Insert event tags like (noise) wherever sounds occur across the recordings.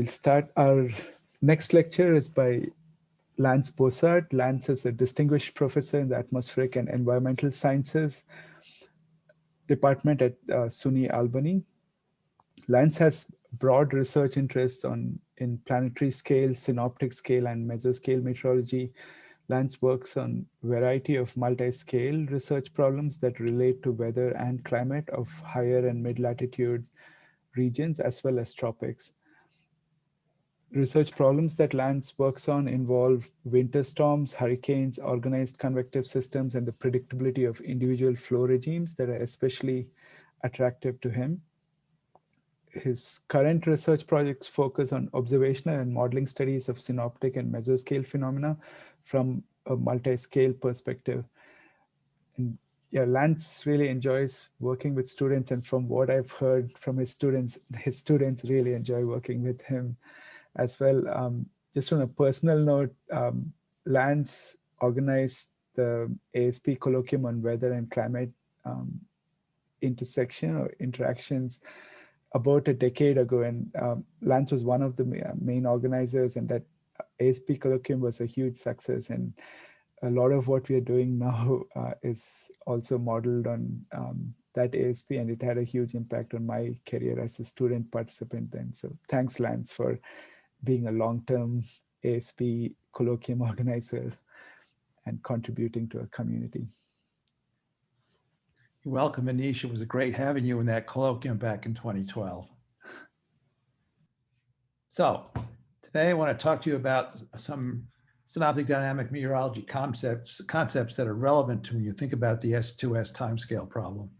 we'll start our next lecture is by Lance Bosart. Lance is a distinguished professor in the atmospheric and environmental sciences department at uh, SUNY Albany. Lance has broad research interests on in planetary scale, synoptic scale, and mesoscale meteorology. Lance works on variety of multi-scale research problems that relate to weather and climate of higher and mid-latitude regions as well as tropics. Research problems that Lance works on involve winter storms, hurricanes, organized convective systems, and the predictability of individual flow regimes that are especially attractive to him. His current research projects focus on observational and modeling studies of synoptic and mesoscale phenomena from a multi-scale perspective. And yeah, Lance really enjoys working with students. And from what I've heard from his students, his students really enjoy working with him as well. Um, just on a personal note, um, Lance organized the ASP colloquium on weather and climate um, intersection or interactions about a decade ago. And um, Lance was one of the main organizers and that ASP colloquium was a huge success. And a lot of what we are doing (laughs) now uh, is also modeled on um, that ASP and it had a huge impact on my career as a student participant then. So thanks Lance for being a long-term ASP colloquium (laughs) organizer and contributing to a community. You're welcome, Anish. It was a great having you in that colloquium back in 2012. (laughs) So today I want to talk to you about some synoptic dynamic meteorology concepts, concepts that are relevant to when you think about the S2S timescale problem.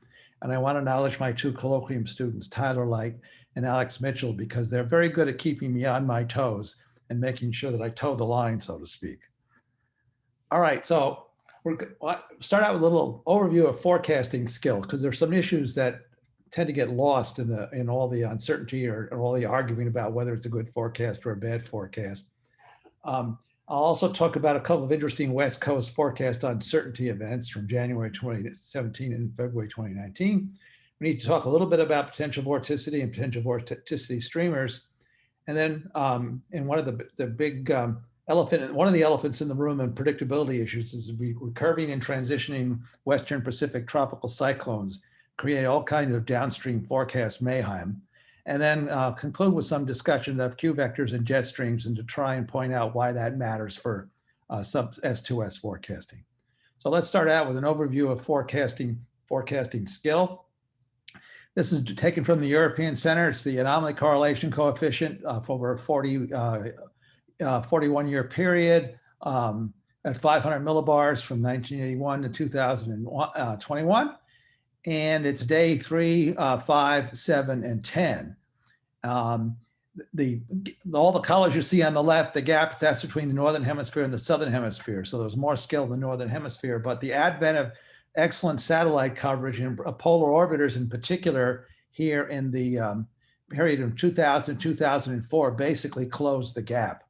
And I want to acknowledge my two colloquium students, Tyler Light and Alex Mitchell, because they're very good at keeping me on my toes and making sure that I toe the line, so to speak. All right, so we're start out with a little overview of forecasting skills because there's some issues that tend to get lost in the in all the uncertainty or, or all the arguing about whether it's a good forecast or a bad forecast. Um, I'll also talk about a couple of interesting West Coast forecast uncertainty events from January 2017 and February 2019. We need to talk a little bit about potential vorticity and potential vorticity streamers. And then um, in one of the, the big um, elephant, one of the elephants in the room and predictability issues is we, we're curving and transitioning Western Pacific tropical cyclones, create all kinds of downstream forecast mayhem and then uh, conclude with some discussion of Q vectors and jet streams and to try and point out why that matters for uh, sub S2S forecasting. So let's start out with an overview of forecasting, forecasting skill. This is taken from the European Center. It's the anomaly correlation coefficient uh, for over a 40, uh, uh, 41 year period um, at 500 millibars from 1981 to 2021 and it's day three, uh, five, seven, and 10. Um, the all the colors you see on the left, the gap that's between the northern hemisphere and the southern hemisphere. So there's more skill in the northern hemisphere, but the advent of excellent satellite coverage and polar orbiters in particular here in the um, period of 2000 2004 basically closed the gap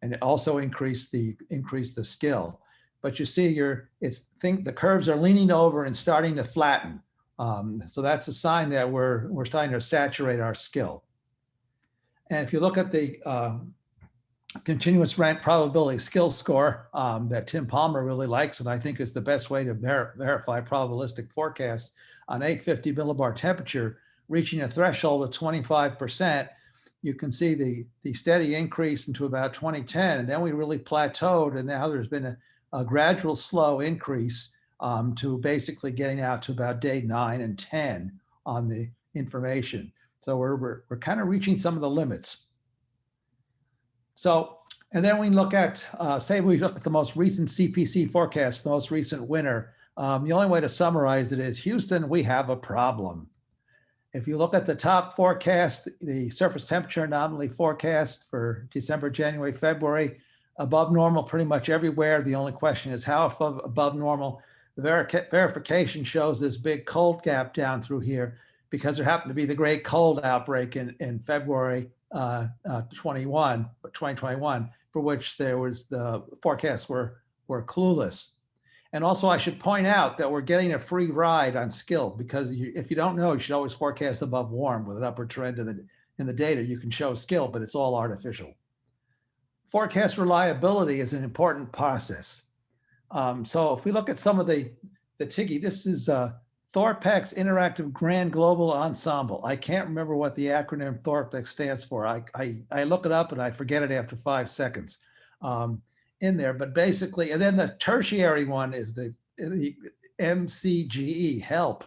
and it also increased the increased the skill but you see your it's think the curves are leaning over and starting to flatten. Um, so that's a sign that we're we're starting to saturate our skill. And if you look at the um, continuous rank probability skill score um, that Tim Palmer really likes, and I think is the best way to ver verify probabilistic forecast on 850 millibar temperature, reaching a threshold of 25%, you can see the, the steady increase into about 2010. And then we really plateaued and now there's been a, a gradual slow increase um, to basically getting out to about day nine and 10 on the information. So we're, we're, we're kind of reaching some of the limits. So, and then we look at, uh, say we look at the most recent CPC forecast, the most recent winter. Um, the only way to summarize it is Houston, we have a problem. If you look at the top forecast, the surface temperature anomaly forecast for December, January, February, above normal pretty much everywhere. The only question is how above normal. The ver verification shows this big cold gap down through here because there happened to be the great cold outbreak in, in February uh, uh, 21, 2021, for which there was the forecasts were, were clueless. And also I should point out that we're getting a free ride on skill because you, if you don't know, you should always forecast above warm with an upper trend in the, in the data, you can show skill, but it's all artificial. Forecast reliability is an important process. Um, so if we look at some of the, the TIGGE, this is uh, Thorpex Interactive Grand Global Ensemble. I can't remember what the acronym Thorpex stands for. I, I, I look it up and I forget it after five seconds um, in there. But basically, and then the tertiary one is the, the MCGE, HELP,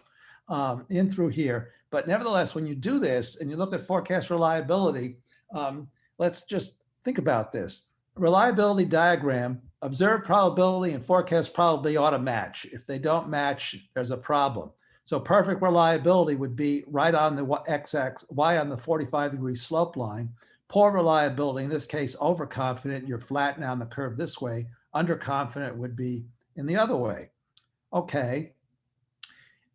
um, in through here. But nevertheless, when you do this and you look at forecast reliability, um, let's just think about this. Reliability diagram observed probability and forecast probability ought to match. If they don't match, there's a problem. So perfect reliability would be right on the x-axis, y on the 45 degree slope line. Poor reliability, in this case, overconfident, you're flattening on the curve this way. Underconfident would be in the other way. Okay.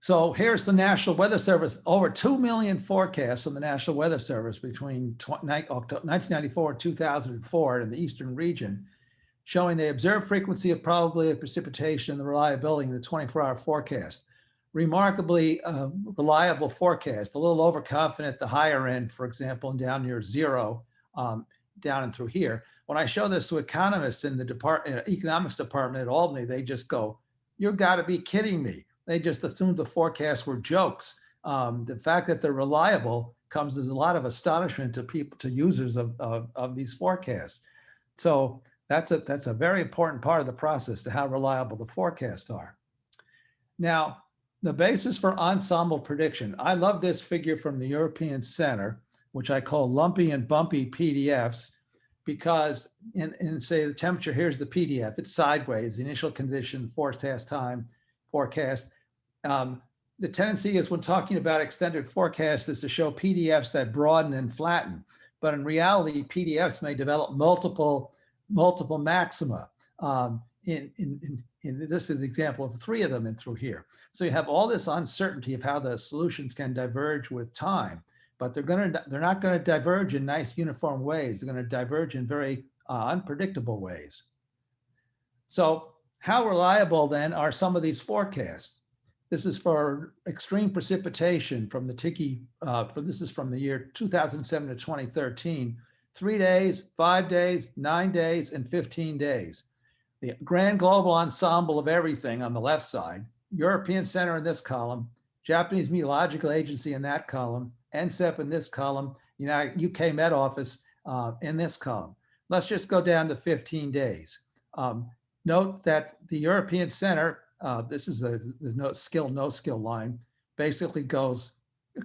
So here's the National Weather Service, over 2 million forecasts from the National Weather Service between 1994 and 2004 in the Eastern region showing the observed frequency of probability of precipitation and the reliability in the 24-hour forecast. Remarkably uh, reliable forecast, a little overconfident at the higher end, for example, and down near zero, um, down and through here. When I show this to economists in the department, uh, economics department at Albany, they just go, you've got to be kidding me. They just assumed the forecasts were jokes. Um, the fact that they're reliable comes as a lot of astonishment to people, to users of, of, of these forecasts. So that's a, that's a very important part of the process to how reliable the forecasts are. Now, the basis for ensemble prediction. I love this figure from the European Center, which I call lumpy and bumpy PDFs, because in, in say the temperature, here's the PDF, it's sideways, the initial condition, forecast time, forecast. Um, the tendency is when talking about extended forecasts is to show PDFs that broaden and flatten. But in reality, PDFs may develop multiple multiple maxima. Um, in, in, in, in, this is an example of three of them in through here. So you have all this uncertainty of how the solutions can diverge with time, but they're going to, they're not going to diverge in nice uniform ways. They're going to diverge in very uh, unpredictable ways. So how reliable then are some of these forecasts? This is for extreme precipitation from the TIGGE, uh, for this is from the year 2007 to 2013 three days, five days, nine days, and 15 days. The grand global ensemble of everything on the left side, European Center in this column, Japanese Meteorological Agency in that column, NCEP in this column, UK Met Office uh, in this column. Let's just go down to 15 days. Um, note that the European Center, uh, this is the, the no skill, no skill line, basically goes,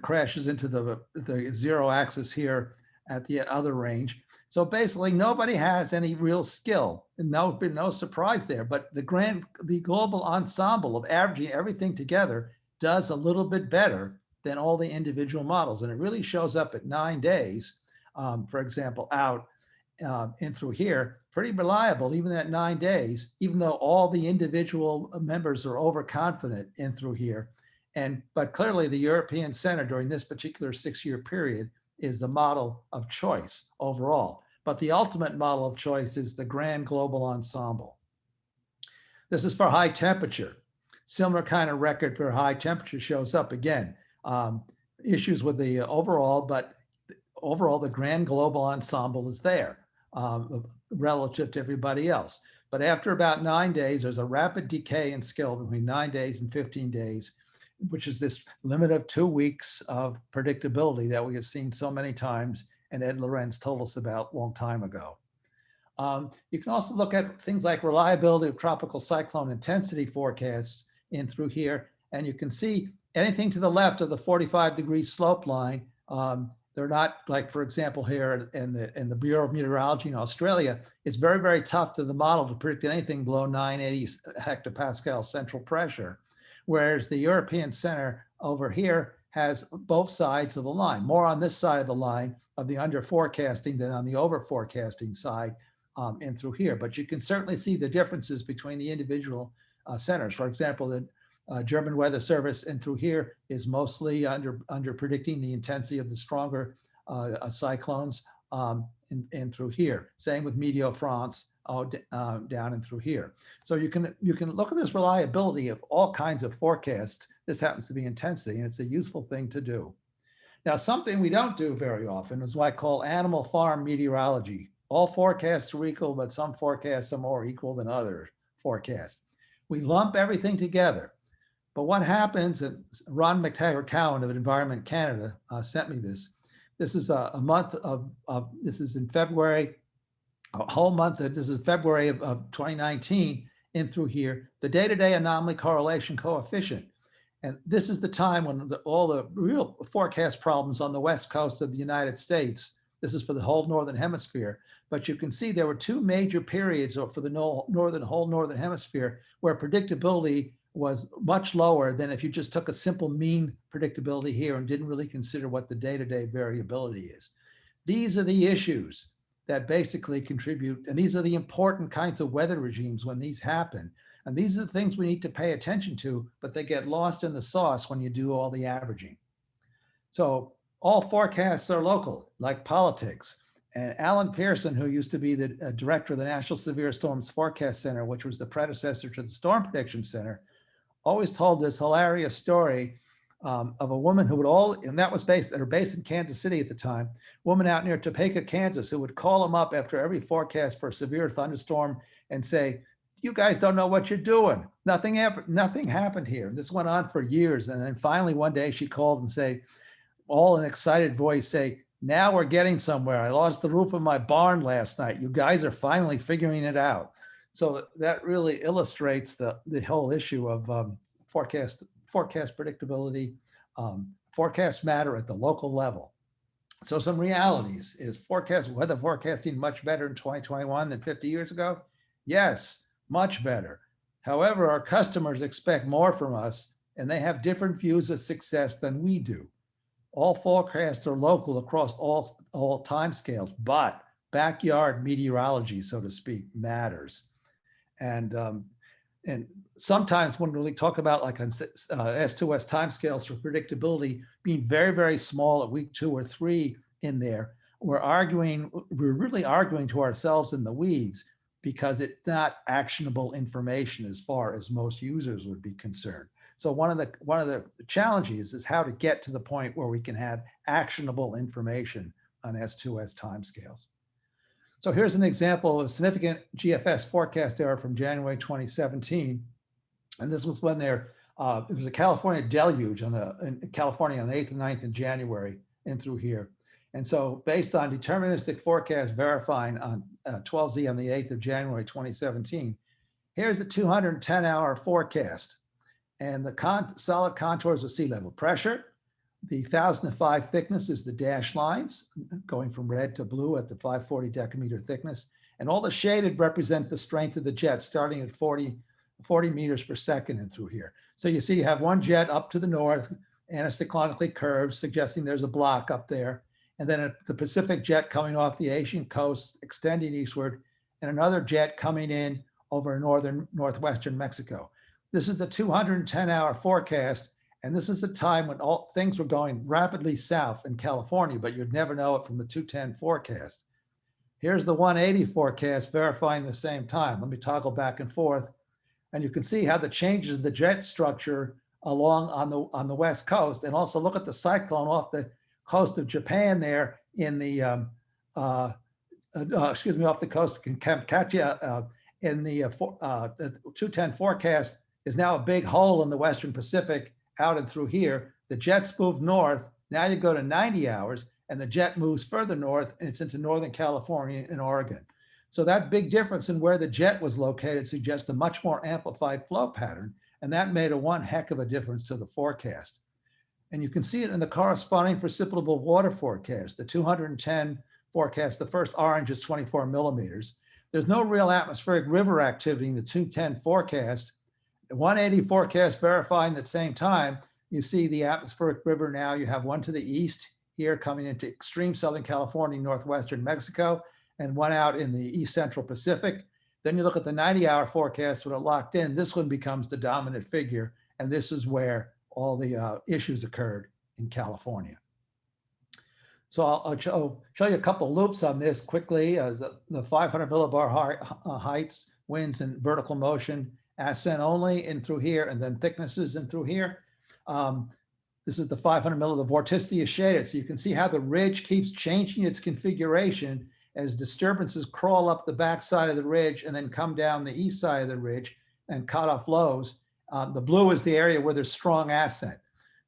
crashes into the, the zero axis here at the other range. So basically nobody has any real skill and no been no surprise there, but the grand, the global ensemble of averaging everything together does a little bit better than all the individual models. And it really shows up at nine days, um, for example, out uh, in through here, pretty reliable, even at nine days, even though all the individual members are overconfident in through here. And, but clearly the European Center during this particular six year period is the model of choice overall. But the ultimate model of choice is the grand global ensemble. This is for high temperature. Similar kind of record for high temperature shows up again. Um, issues with the overall, but overall the grand global ensemble is there um, relative to everybody else. But after about nine days, there's a rapid decay in skill between nine days and 15 days which is this limit of two weeks of predictability that we have seen so many times and Ed Lorenz told us about long time ago. Um, you can also look at things like reliability of tropical cyclone intensity forecasts in through here, and you can see anything to the left of the 45 degree slope line, um, they're not like, for example, here in the, in the Bureau of Meteorology in Australia, it's very, very tough to the model to predict anything below 980 hectopascal central pressure whereas the European Center over here has both sides of the line, more on this side of the line of the under forecasting than on the over forecasting side um, and through here. But you can certainly see the differences between the individual uh, centers. For example, the uh, German Weather Service and through here is mostly under, under predicting the intensity of the stronger uh, uh cyclones um, and, and through here. Same with Meteo France uh, down and through here. So you can you can look at this reliability of all kinds of forecasts. This happens to be intensity, and it's a useful thing to do. Now, something we don't do very often is what I call animal farm meteorology. All forecasts are equal, but some forecasts are more equal than other forecasts. We lump everything together. But what happens, and Ron McTaggart Cowan of Environment Canada uh, sent me this. This is a, a month of, of, this is in February, a whole month, this is February of, of 2019 in through here, the day-to-day -day anomaly correlation coefficient. And this is the time when the, all the real forecast problems on the West coast of the United States, this is for the whole Northern hemisphere, but you can see there were two major periods for the northern whole Northern hemisphere where predictability was much lower than if you just took a simple mean predictability here and didn't really consider what the day-to-day -day variability is. These are the issues that basically contribute, and these are the important kinds of weather regimes when these happen. And these are the things we need to pay attention to, but they get lost in the sauce when you do all the averaging. So all forecasts are local, like politics. And Allen Pearson, who used to be the uh, director of the National Severe Storms Forecast Center, which was the predecessor to the Storm Prediction Center, always told this hilarious story um, of a woman who would all, and that was based, at her base in Kansas City at the time, woman out near Topeka, Kansas, who would call him up after every forecast for a severe thunderstorm and say, you guys don't know what you're doing. Nothing happened. Nothing happened here. This went on for years. And then finally one day she called and say, all in excited voice say, now we're getting somewhere. I lost the roof of my barn last night. You guys are finally figuring it out. So that really illustrates the, the whole issue of um, forecast, forecast predictability, um, forecasts matter at the local level. So some realities is forecast weather forecasting much better in 2021 than 50 years ago? Yes, much better. However, our customers expect more from us and they have different views of success than we do. All forecasts are local across all, all time scales, but backyard meteorology, so to speak, matters. And, um, and sometimes when we talk about like on uh, S2S timescales for predictability being very, very small at week two or three in there, we're arguing, we're really arguing to ourselves in the weeds because it's not actionable information as far as most users would be concerned. So one of the one of the challenges is how to get to the point where we can have actionable information on S2S timescales. So here's an example of a significant GFS forecast error from January 2017. And this was when there, uh, it was a California deluge on the, in California on the 8th and 9th of January and through here. And so based on deterministic forecast verifying on uh, 12Z on the 8th of January 2017, here's a 210 hour forecast and the con solid contours of sea level pressure. The 1005 thickness is the dashed lines going from red to blue at the 540 decameter thickness. And all the shaded represent the strength of the jet starting at 40, 40 meters per second and through here. So you see you have one jet up to the north, anticyclonically curved, suggesting there's a block up there and then the Pacific jet coming off the Asian coast, extending eastward, and another jet coming in over northern northwestern Mexico. This is the 210 hour forecast. And this is the time when all things were going rapidly south in California, but you'd never know it from the 210 forecast. Here's the 180 forecast verifying the same time. Let me toggle back and forth. And you can see how the changes in the jet structure along on the on the west coast and also look at the cyclone off the coast of Japan there in the, um, uh, uh, excuse me, off the coast of Kamchatka uh, in the, uh, uh, the 210 forecast is now a big hole in the Western Pacific out and through here. The jets move north. Now you go to 90 hours and the jet moves further north and it's into Northern California and Oregon. So that big difference in where the jet was located suggests a much more amplified flow pattern. And that made a one heck of a difference to the forecast. And you can see it in the corresponding precipitable water forecast, the 210 forecast, the first orange is 24 millimeters. There's no real atmospheric river activity in the 210 forecast. The 180 forecast verifying at the same time, you see the atmospheric river now, you have one to the east here coming into extreme Southern California, Northwestern Mexico, and one out in the East Central Pacific. Then you look at the 90 hour forecast when it locked in, this one becomes the dominant figure. And this is where all the uh, issues occurred in California. So I'll, I'll show, show you a couple loops on this quickly. Uh, the, the 500 millibar height, uh, heights, winds and vertical motion, ascent only in through here, and then thicknesses in through here. Um, This is the 500 mil, the vorticity is shaded. So you can see how the ridge keeps changing its configuration as disturbances crawl up the backside of the ridge and then come down the east side of the ridge and cut off lows. Um, the blue is the area where there's strong ascent.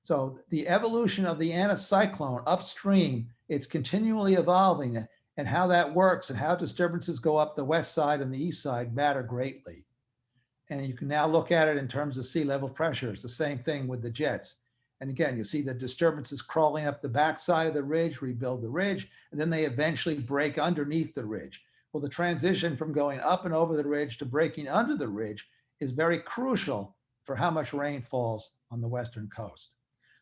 So the evolution of the anticyclone upstream, it's continually evolving and how that works and how disturbances go up the west side and the east side matter greatly. And you can now look at it in terms of sea level pressure. It's the same thing with the jets. And again, you see the disturbances crawling up the backside of the ridge, rebuild the ridge, and then they eventually break underneath the ridge. Well, the transition from going up and over the ridge to breaking under the ridge is very crucial for how much rain falls on the western coast.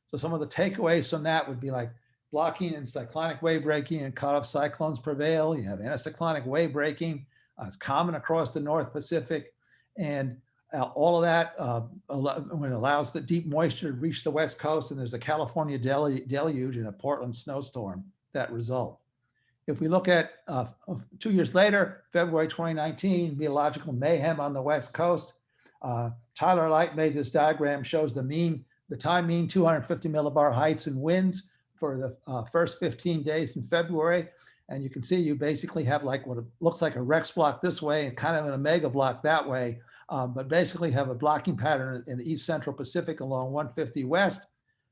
So some of the takeaways from that would be like blocking anticyclonic wave breaking and cutoff cyclones prevail. You have anticyclonic wave breaking. Uh, it's common across the North Pacific. And uh, all of that uh, when it allows the deep moisture to reach the west coast and there's a California deluge and a Portland snowstorm that result. If we look at uh, two years later, February 2019, meteorological mayhem on the west coast, uh, Tyler Light made this diagram shows the mean, the time mean 250 millibar heights and winds for the uh, first 15 days in February. And you can see you basically have like what looks like a Rex block this way and kind of an Omega block that way um, but basically have a blocking pattern in the East Central Pacific along 150 West.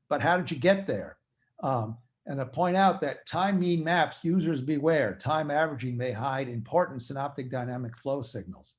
But how did you get there? Um, and I point out that time mean maps, users beware, time averaging may hide important synoptic dynamic flow signals.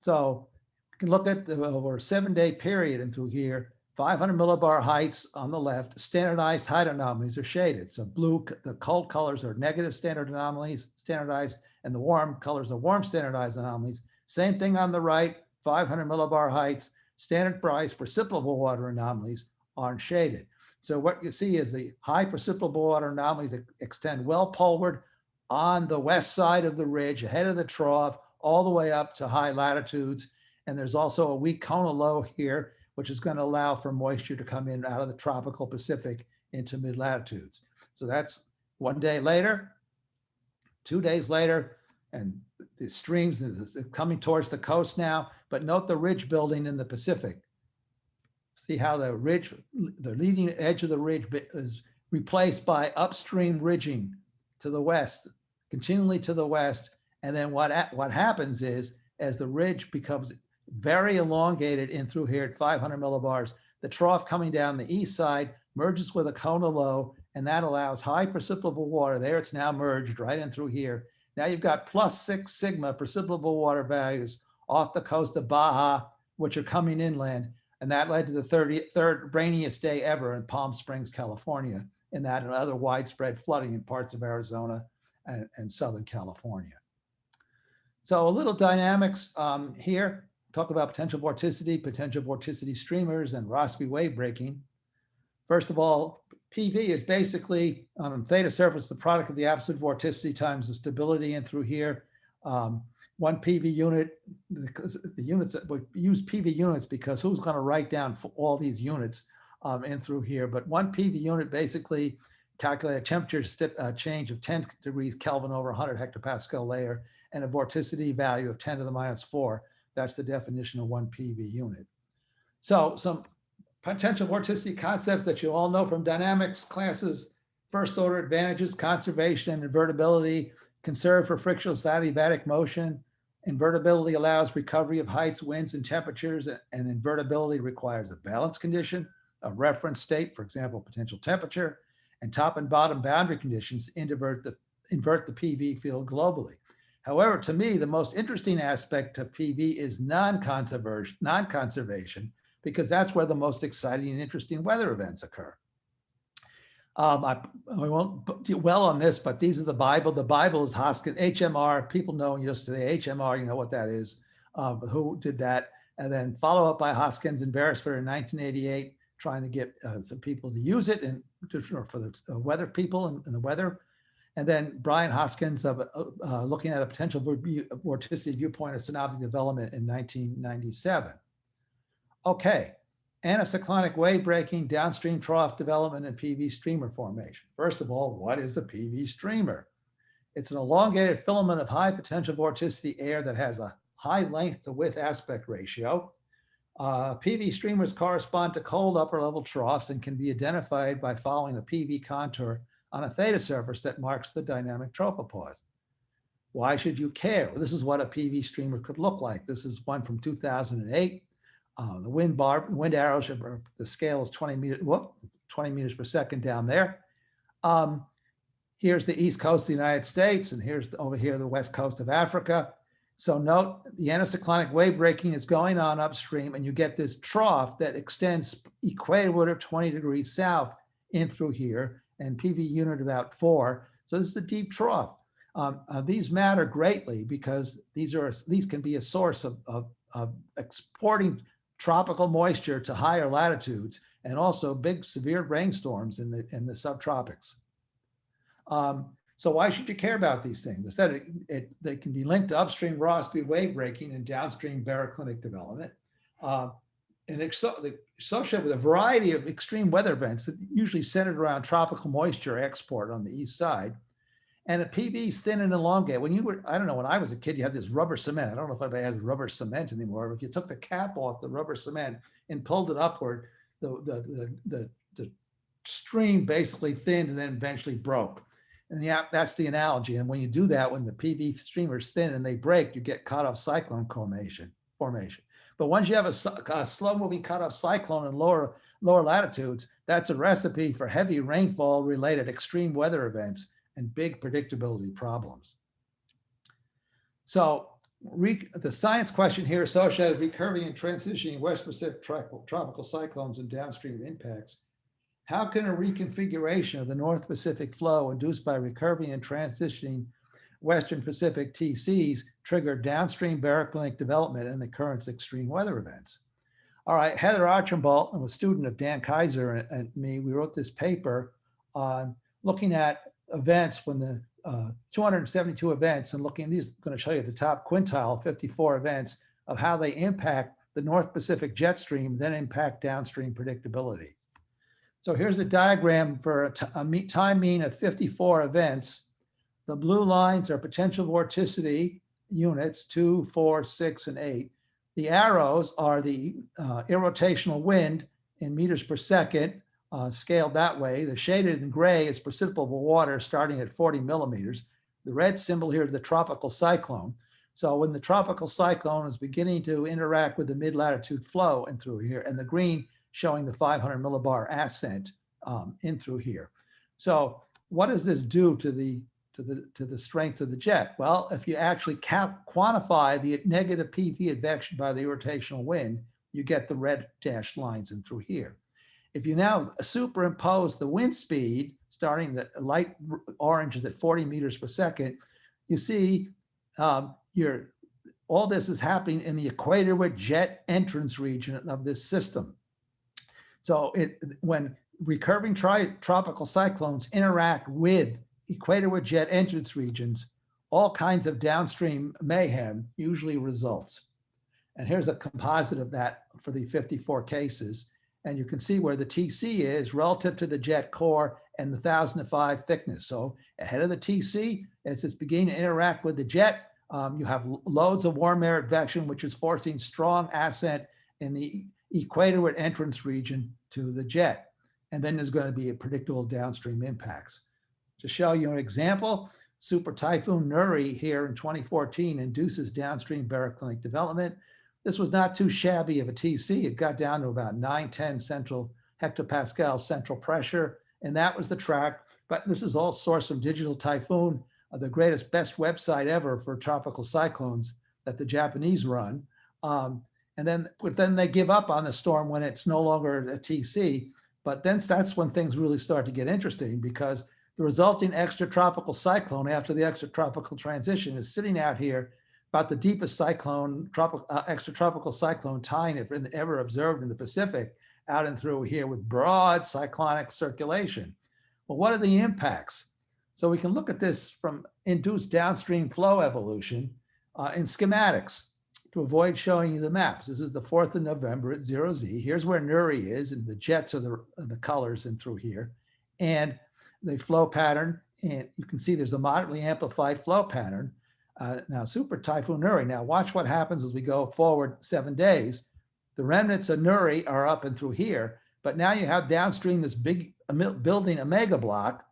So you can look at the, over a seven day period into here, 500 millibar heights on the left, standardized height anomalies are shaded. So blue, the cold colors are negative standard anomalies, standardized, and the warm colors are warm standardized anomalies. Same thing on the right, 500 millibar heights, standard price precipitable water anomalies aren't shaded. So what you see is the high precipitable water anomalies that extend well poleward on the west side of the ridge, ahead of the trough, all the way up to high latitudes. And there's also a weak Kona low here, which is going to allow for moisture to come in out of the tropical Pacific into mid latitudes. So that's one day later, two days later, and the streams coming towards the coast now, but note the ridge building in the Pacific. See how the ridge, the leading edge of the ridge is replaced by upstream ridging to the west, continually to the west. And then what, what happens is as the ridge becomes very elongated in through here at 500 millibars, the trough coming down the east side merges with a Kona low, and that allows high precipitable water. There it's now merged right in through here now you've got plus six sigma precipitable water values off the coast of Baja, which are coming inland. And that led to the 33rd rainiest day ever in Palm Springs, California, and that and other widespread flooding in parts of Arizona and, and Southern California. So a little dynamics um, here, talk about potential vorticity, potential vorticity streamers, and Rossby wave breaking. First of all, PV is basically on the theta surface, the product of the absolute vorticity times the stability in through here. Um, one PV unit, the, the units that we use PV units because who's going to write down for all these units um, in through here. But one PV unit basically calculate a temperature uh, change of 10 degrees Kelvin over 100 hectopascal layer and a vorticity value of 10 to the minus 4. That's the definition of one PV unit. So some potential vorticity concepts that you all know from dynamics classes, first order advantages, conservation, invertibility, conserve for frictionless adiabatic motion. Invertibility allows recovery of heights, winds, and temperatures, and invertibility requires a balance condition, a reference state, for example, potential temperature, and top and bottom boundary conditions invert the, invert the PV field globally. However, to me, the most interesting aspect of PV is non-conservation, non-conservation, because that's where the most exciting and interesting weather events occur. Um, I, I, won't do well on this, but these are the Bible. The Bible is Hoskins, HMR. People know you just say HMR, you know what that is, um, who did that. And then follow up by Hoskins and Berrisford in 1988, trying to get uh, some people to use it and for the uh, weather people and, and, the weather. And then Brian Hoskins of uh, uh looking at a potential vorticity viewpoint of synoptic development in 1997. Okay, anticyclonic wave breaking, downstream trough development, and PV streamer formation. First of all, what is a PV streamer? It's an elongated filament of high potential vorticity air that has a high length to width aspect ratio. Uh, PV streamers correspond to cold upper level troughs and can be identified by following a PV contour on a theta surface that marks the dynamic tropopause. Why should you care? Well, this is what a PV streamer could look like. This is one from 2008. Uh, the wind bar, wind arrows, the scale is 20 meters, whoop, 20 meters per second down there. Um, here's the east coast of the United States, and here's over here the west coast of Africa. So note the anticyclonic wave breaking is going on upstream, and you get this trough that extends equator 20 degrees south in through here, and PV unit about four. So this is a deep trough. Um, uh, these matter greatly because these are these can be a source of, of, of exporting tropical moisture to higher latitudes and also big severe rainstorms in the in the subtropics. Um, so why should you care about these things? Instead, it, it, they can be linked to upstream Rossby wave breaking and downstream baroclinic development. Uh, and associated with a variety of extreme weather events that usually centered around tropical moisture export on the east side. And the PV is thin and elongate. When you were, I don't know, when I was a kid, you had this rubber cement. I don't know if anybody has rubber cement anymore, but if you took the cap off the rubber cement and pulled it upward, the, the, the, the, the stream basically thinned and then eventually broke. And the, that's the analogy. And when you do that, when the PV streamers thin and they break, you get cutoff cyclone formation. formation. But once you have a, a slow moving cutoff cyclone in lower, lower latitudes, that's a recipe for heavy rainfall related extreme weather events and big predictability problems. So the science question here associated with recurving and transitioning West Pacific tropical cyclones and downstream impacts. How can a reconfiguration of the North Pacific flow induced by recurving and transitioning Western Pacific TCs trigger downstream baroclinic development and the current's extreme weather events? All right, Heather Archambault, I'm a student of Dan Keyser and, and me, we wrote this paper on looking at events when the uh, 272 events and looking, these going to show you the top quintile 54 events of how they impact the North Pacific jet stream, then impact downstream predictability. So here's a diagram for a, a time mean of 54 events. The blue lines are potential vorticity units, two, four, six, and eight. The arrows are the uh, irrotational wind in meters per second uh, scaled that way. The shaded in gray is precipitable water starting at 40 millimeters. The red symbol here is the tropical cyclone. So when the tropical cyclone is beginning to interact with the mid-latitude flow and through here, and the green showing the 500 millibar ascent um, in through here. So what does this do to the to the to the strength of the jet? Well, if you actually quantify the negative PV advection by the rotational wind, you get the red dashed lines in through here. If you now superimpose the wind speed, starting the light orange is at 40 meters per second, you see um, your, all this is happening in the equator with jet entrance region of this system. So it, when recurving tropical cyclones interact with equator with jet entrance regions, all kinds of downstream mayhem usually results. And here's a composite of that for the 54 cases. And you can see where the TC is relative to the jet core and the 1005 thickness. So ahead of the TC, as it's beginning to interact with the jet, um, you have loads of warm air advection, which is forcing strong ascent in the equator entrance region to the jet. And then there's going to be a predictable downstream impacts. To show you an example, Super Typhoon Nuri here in 2014 induces downstream baroclinic development. This was not too shabby of a TC. It got down to about 910 central hectopascal central pressure, and that was the track. But this is all sourced from Digital Typhoon, uh, the greatest, best website ever for tropical cyclones that the Japanese run. Um, and then, but then they give up on the storm when it's no longer a TC. But then that's when things really start to get interesting because the resulting extratropical cyclone after the extratropical transition is sitting out here about the deepest cyclone, tropical, uh, extratropical cyclone tying ever observed in the Pacific out and through here with broad cyclonic circulation. Well, what are the impacts? So we can look at this from induced downstream flow evolution uh, in schematics to avoid showing you the maps. This is the 4th of November at zero Z. Here's where Nuri is and the jets are the, the colors in through here. And the flow pattern, and you can see there's a moderately amplified flow pattern uh, now, Super Typhoon Nuri. Now, watch what happens as we go forward seven days. The remnants of Nuri are up and through here, but now you have downstream this big building a mega block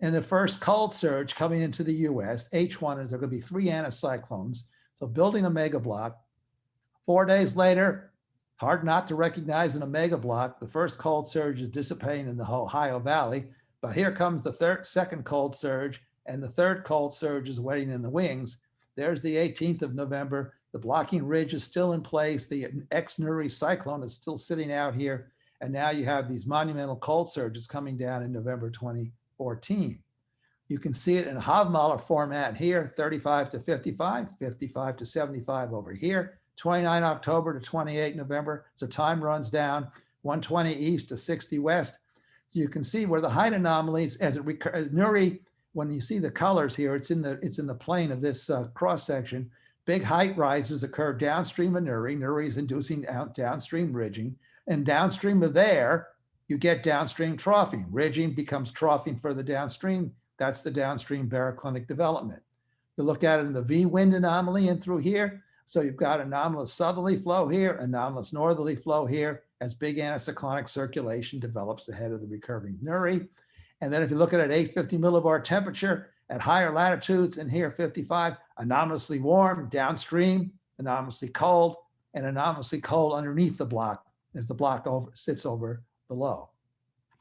and the first cold surge coming into the US, H1 is there going to be three anticyclones. So building a mega block. Four days later, hard not to recognize an omega block. The first cold surge is dissipating in the Ohio Valley, but here comes the third, second cold surge, and the third cold surge is waiting in the wings. There's the 18th of November. The blocking ridge is still in place. The ex-Nuri cyclone is still sitting out here. And now you have these monumental cold surges coming down in November 2014. You can see it in Hovmöller format here, 35 to 55, 55 to 75 over here, 29 October to 28 November. So time runs down 120 east to 60 west. So you can see where the height anomalies as it as Nuri, when you see the colors here, it's in the it's in the plane of this uh, cross section. Big height rises occur downstream of Nuri. Nuri is inducing out downstream ridging. And downstream of there, you get downstream troughing. Ridging becomes troughing further downstream. That's the downstream baroclinic development. You look at it in the V wind anomaly and through here. So you've got anomalous southerly flow here, anomalous northerly flow here as big anticyclonic circulation develops ahead of the recurving Nuri. And then if you look at it 850 millibar temperature at higher latitudes and here 55, anomalously warm downstream, anomalously cold, and anomalously cold underneath the block as the block over, sits over below.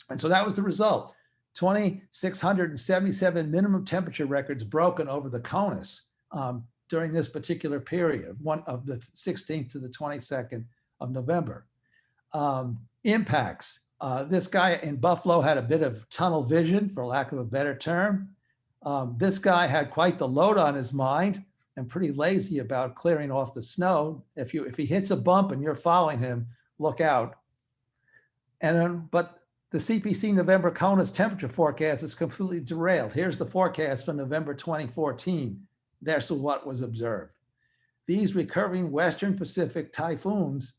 And so that was the result. 2,677 minimum temperature records broken over the CONUS um, during this particular period, one of the 16th to the 22nd of November. Um, impacts. Uh, this guy in Buffalo had a bit of tunnel vision, for lack of a better term. Um, this guy had quite the load on his mind and pretty lazy about clearing off the snow. If you if he hits a bump and you're following him, look out. And then, but the CPC November CONUS temperature forecast is completely derailed. Here's the forecast for November 2014. There's what was observed. These recurving Western Pacific typhoons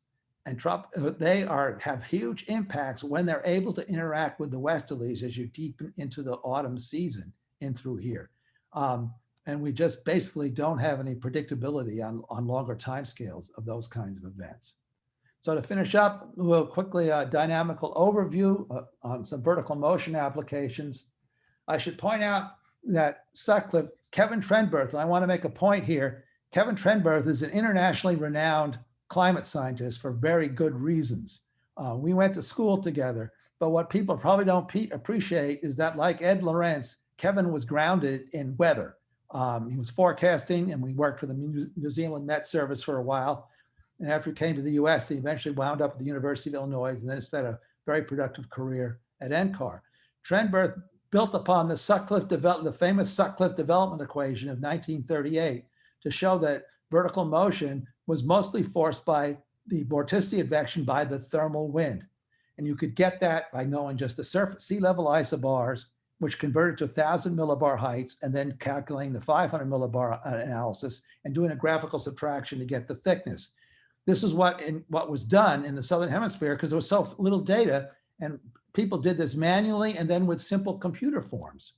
and trop they are have huge impacts when they're able to interact with the westerlies as you deepen into the autumn season in through here. Um, and we just basically don't have any predictability on, on longer timescales of those kinds of events. So to finish up, we'll quickly a uh, dynamical overview uh, on some vertical motion applications. I should point out that Sutcliffe, Kevin Trenberth, and I want to make a point here, Kevin Trenberth is an internationally renowned climate scientist for very good reasons. Uh, we went to school together, but what people probably don't appreciate is that like Ed Lorenz, Kevin was grounded in weather. Um, he was forecasting and we worked for the New Zealand Met Service for a while. And after he came to the US, he eventually wound up at the University of Illinois and then spent a very productive career at NCAR. Trenberth built upon the Sutcliffe the famous Sutcliffe development equation of 1938 to show that vertical motion was mostly forced by the vorticity advection by the thermal wind. And you could get that by knowing just the surface sea level isobars, which converted to 1,000 millibar heights, and then calculating the 500 millibar uh, analysis and doing a graphical subtraction to get the thickness. This is what in, what was done in the Southern Hemisphere because there was so little data and people did this manually and then with simple computer forms.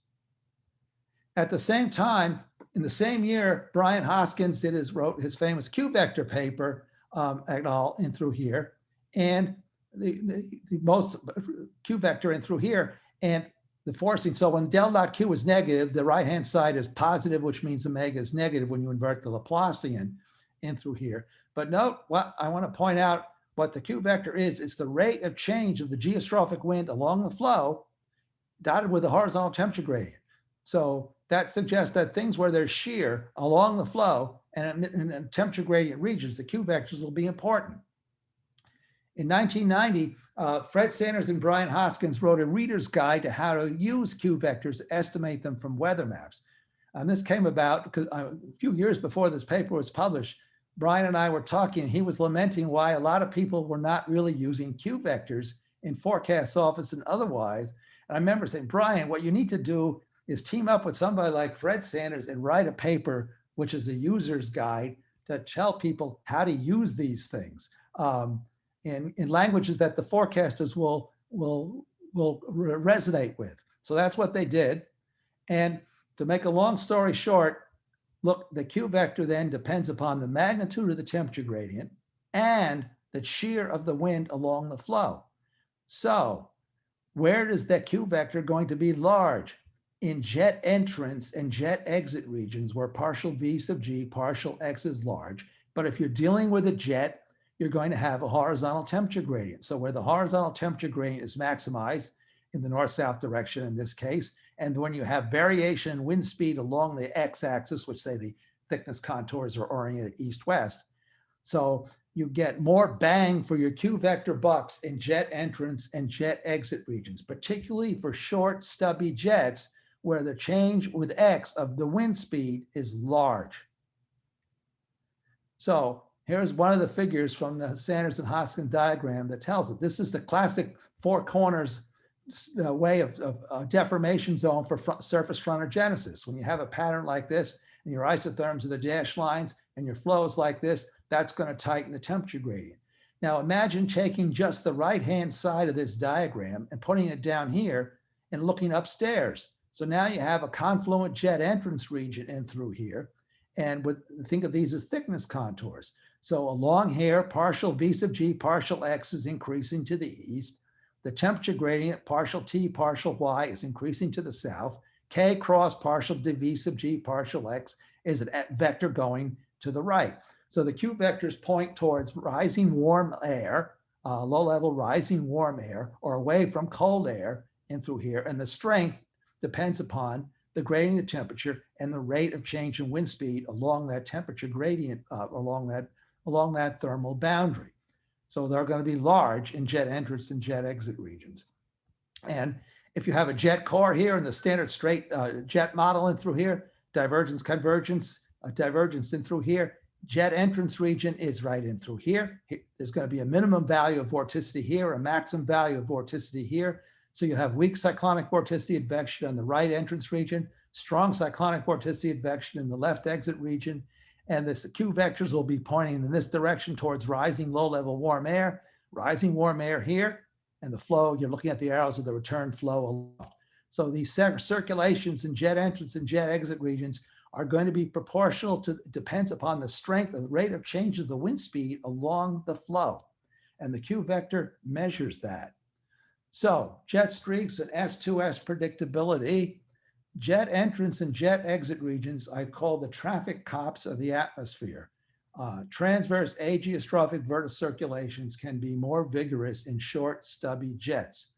At the same time, in the same year, Brian Hoskins did his wrote his famous Q vector paper um, et in through here, and the, the, the, most Q vector in through here, and the forcing. So when del dot Q is negative, the right hand side is positive, which means omega is negative when you invert the Laplacian in through here. But note what I want to point out what the Q vector is. It's the rate of change of the geostrophic wind along the flow dotted with the horizontal temperature gradient. So that suggests that things where there's shear along the flow and in temperature gradient regions, the Q vectors will be important. In 1990, uh, Fred Sanders and Brian Hoskins wrote a reader's guide to how to use Q vectors, estimate them from weather maps. And this came about because uh, a few years before this paper was published, Brian and I were talking, he was lamenting why a lot of people were not really using Q vectors in forecast office and otherwise. And I remember saying, Brian, what you need to do is team up with somebody like Fred Sanders and write a paper, which is a user's guide to tell people how to use these things um, in, in languages that the forecasters will, will, will resonate with. So that's what they did. And to make a long story short, Look, the Q vector then depends upon the magnitude of the temperature gradient and the shear of the wind along the flow. So where is that Q vector going to be large? In jet entrance and jet exit regions where partial V sub G, partial X is large. But if you're dealing with a jet, you're going to have a horizontal temperature gradient. So where the horizontal temperature gradient is maximized in the north-south direction in this case, and when you have variation in wind speed along the x-axis, which say the thickness contours are oriented east-west, so you get more bang for your Q vector bucks in jet entrance and jet exit regions, particularly for short stubby jets where the change with X of the wind speed is large. So here's one of the figures from the Sanders and Hoskins diagram that tells it. This is the classic four corners uh, way of, of uh, deformation zone for front, surface frontogenesis. When you have a pattern like this and your isotherms are the dashed lines and your flow is like this, that's going to tighten the temperature gradient. Now imagine taking just the right-hand side of this diagram and putting it down here and looking upstairs. So now you have a confluent jet entrance region in through here. And with think of these as thickness contours. So along here, partial V sub G, partial X is increasing to the east. The temperature gradient, partial T, partial Y is increasing to the south. K cross partial V sub G, partial X is a vector going to the right. So the Q vectors point towards rising warm air, uh, low level rising warm air, or away from cold air in through here. And the strength depends upon the gradient of temperature and the rate of change in wind speed along that temperature gradient, uh, along that along that thermal boundary. So they're going to be large in jet entrance and jet exit regions. And if you have a jet core here and the standard straight uh, jet model in through here, divergence, convergence, uh, divergence in through here, jet entrance region is right in through here. There's going to be a minimum value of vorticity here, a maximum value of vorticity here. So you have weak cyclonic vorticity advection on the right entrance region, strong cyclonic vorticity advection in the left exit region. And the Q vectors will be pointing in this direction towards rising low level warm air, rising warm air here, and the flow, you're looking at the arrows of the return flow aloft. So these circulations in jet entrance and jet exit regions are going to be proportional to, depends upon the strength and the rate of change of the wind speed along the flow. And the Q vector measures that. So jet streaks and S2S predictability, jet entrance and jet exit regions, I call the traffic cops of the atmosphere. Uh, transverse ageostrophic verticirculations can be more vigorous in short, stubby jets.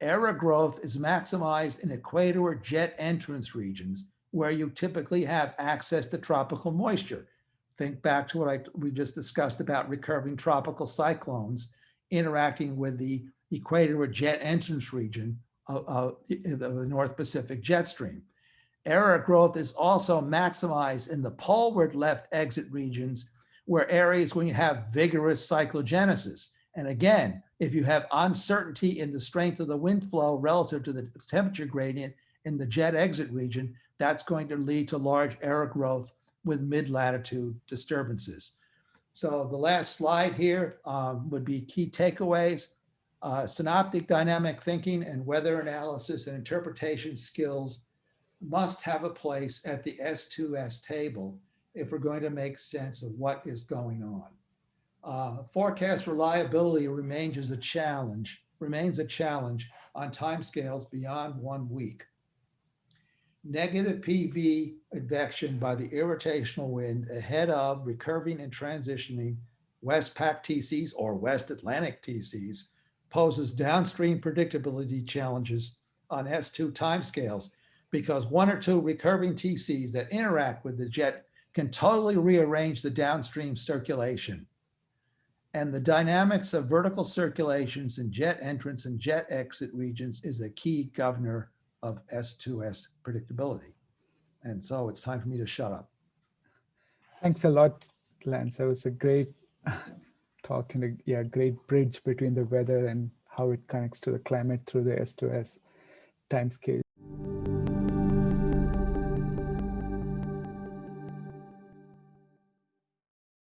Error growth is maximized in equator jet entrance regions where you typically have access to tropical moisture. Think back to what I, we just discussed about recurving tropical cyclones interacting with the equator jet entrance region of, of the North Pacific jet stream. Error growth is also maximized in the poleward left exit regions where areas when you have vigorous cyclogenesis. And again, if you have uncertainty in the strength of the wind flow relative to the temperature gradient in the jet exit region, that's going to lead to large error growth with mid-latitude disturbances. So the last slide here um, would be key takeaways. Uh, synoptic dynamic thinking and weather analysis and interpretation skills must have a place at the S2S table if we're going to make sense of what is going on. Uh, forecast reliability remains as a challenge, remains a challenge on timescales beyond one week negative PV advection by the irrotational wind ahead of recurving and transitioning West Pac TCs or West Atlantic TCs poses downstream predictability challenges on S2 timescales because one or two recurving TCs that interact with the jet can totally rearrange the downstream circulation. And the dynamics of vertical circulations in jet entrance and jet exit regions is a key governor of S2S predictability. And so it's time for me to shut up. Thanks a lot, Lance. That was a great talk and a yeah, great bridge between the weather and how it connects to the climate through the S2S timescale.